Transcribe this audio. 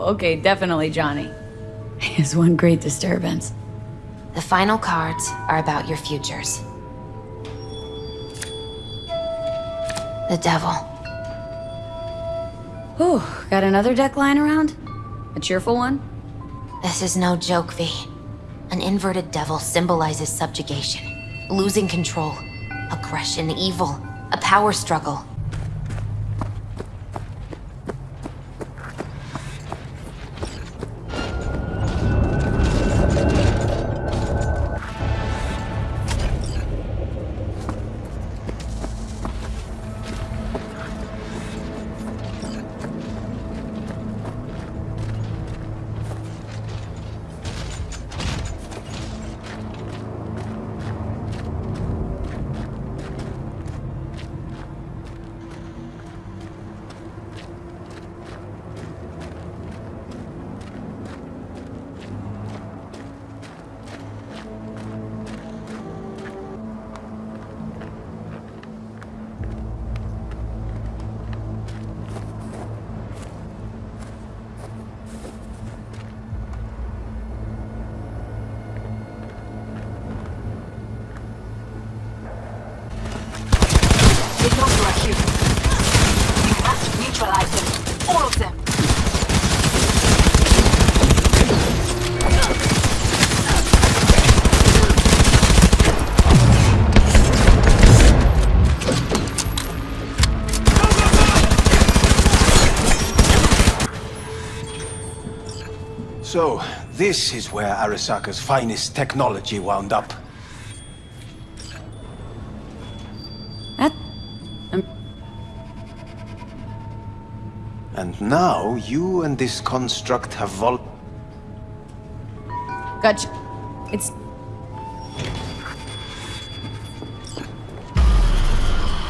Okay, definitely Johnny. Is one great disturbance. The final cards are about your futures. The devil. Whew, got another deck lying around? A cheerful one? This is no joke, V. An inverted devil symbolizes subjugation, losing control, aggression, evil, a power struggle. So, this is where Arasaka's finest technology wound up. Um, And now, you and this construct have vol- gotcha. It's